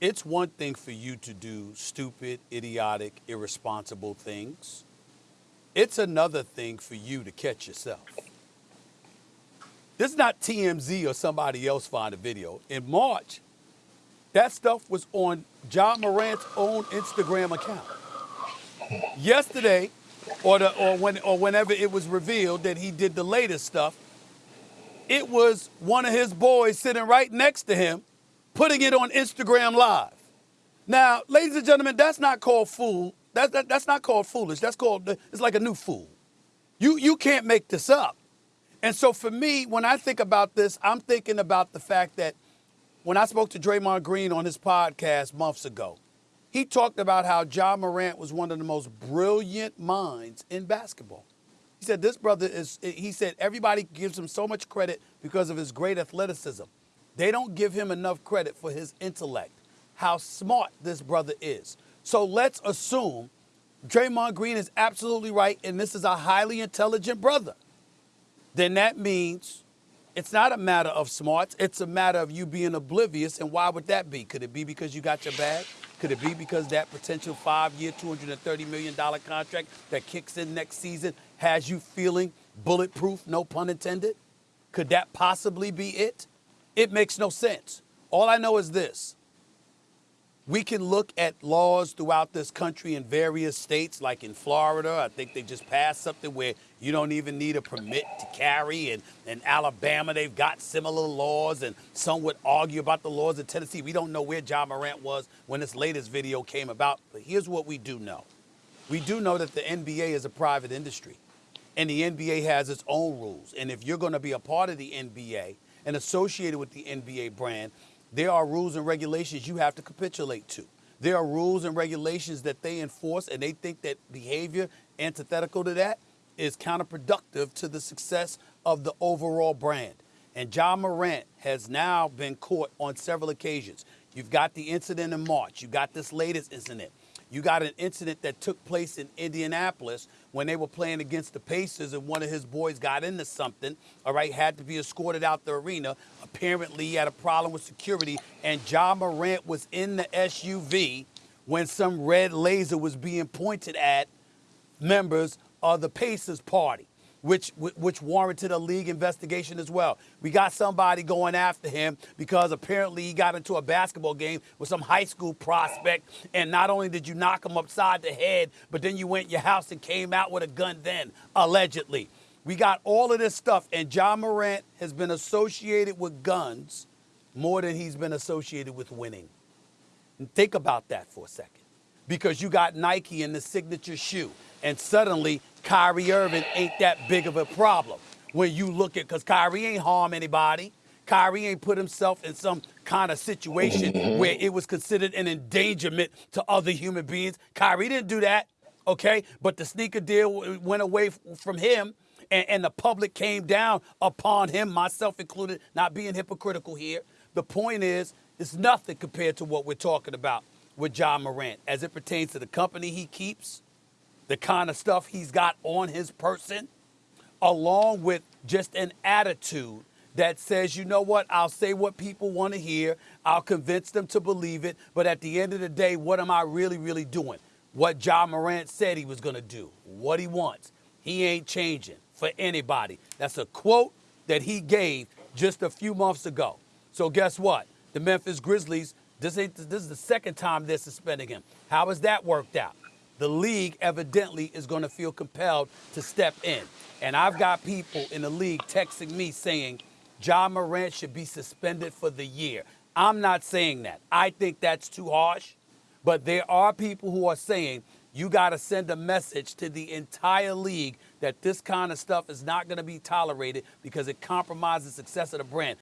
it's one thing for you to do stupid, idiotic, irresponsible things. It's another thing for you to catch yourself. This is not TMZ or somebody else find a video. In March, that stuff was on Ja Morant's own Instagram account. Yesterday, or, the, or, when, or whenever it was revealed that he did the latest stuff, it was one of his boys sitting right next to him putting it on Instagram Live. Now, ladies and gentlemen, that's not called fool. That, that, that's not called foolish. That's called, it's like a new fool. You, you can't make this up. And so for me, when I think about this, I'm thinking about the fact that when I spoke to Draymond Green on his podcast months ago, he talked about how Ja Morant was one of the most brilliant minds in basketball. He said this brother is he said everybody gives him so much credit because of his great athleticism. They don't give him enough credit for his intellect, how smart this brother is. So let's assume Draymond Green is absolutely right and this is a highly intelligent brother. Then that means it's not a matter of smarts, it's a matter of you being oblivious. And why would that be? Could it be because you got your bag? Could it be because that potential five year, $230 million contract that kicks in next season has you feeling bulletproof, no pun intended? Could that possibly be it? It makes no sense. All I know is this we can look at laws throughout this country in various states, like in Florida. I think they just passed something where you don't even need a permit to carry. And in Alabama, they've got similar laws. And some would argue about the laws in Tennessee. We don't know where Ja Morant was when this latest video came about. But here's what we do know we do know that the NBA is a private industry. And the NBA has its own rules. And if you're going to be a part of the NBA and associated with the NBA brand, there are rules and regulations you have to capitulate to. There are rules and regulations that they enforce, and they think that behavior antithetical to that is counterproductive to the success of the overall brand. And Ja Morant has now been caught on several occasions. You've got the incident in March. you've got this latest incident. You got an incident that took place in Indianapolis when they were playing against the Pacers and one of his boys got into something, all right, had to be escorted out the arena. Apparently, he had a problem with security, and Ja Morant was in the SUV when some red laser was being pointed at members of the Pacers party which which warranted a league investigation as well. We got somebody going after him because apparently he got into a basketball game with some high school prospect, and not only did you knock him upside the head, but then you went your house and came out with a gun. Then allegedly, we got all of this stuff, and Ja Morant has been associated with guns more than he's been associated with winning. And think about that for a second, because you got Nike in the signature shoe and suddenly Kyrie Irving ain't that big of a problem when you look at because Kyrie ain't harm anybody. Kyrie ain't put himself in some kind of situation mm-hmm. where it was considered an endangerment to other human beings. Kyrie didn't do that, okay? But the sneaker deal went away from him, and, and the public came down upon him, myself included, not being hypocritical here. The point is, it's nothing compared to what we're talking about with Ja Morant as it pertains to the company he keeps the kind of stuff he's got on his person, along with just an attitude that says, you know what, I'll say what people want to hear, I'll convince them to believe it, but at the end of the day, what am I really, really doing? What Ja Morant said he was going to do, what he wants. He ain't changing for anybody. That's a quote that he gave just a few months ago. So guess what? The Memphis Grizzlies, this, this is the second time they're suspending him. How has that worked out? The league evidently is going to feel compelled to step in. And I've got people in the league texting me saying Ja Morant should be suspended for the year. I'm not saying that. I think that's too harsh. But there are people who are saying you got to send a message to the entire league that this kind of stuff is not going to be tolerated because it compromises the success of the brand.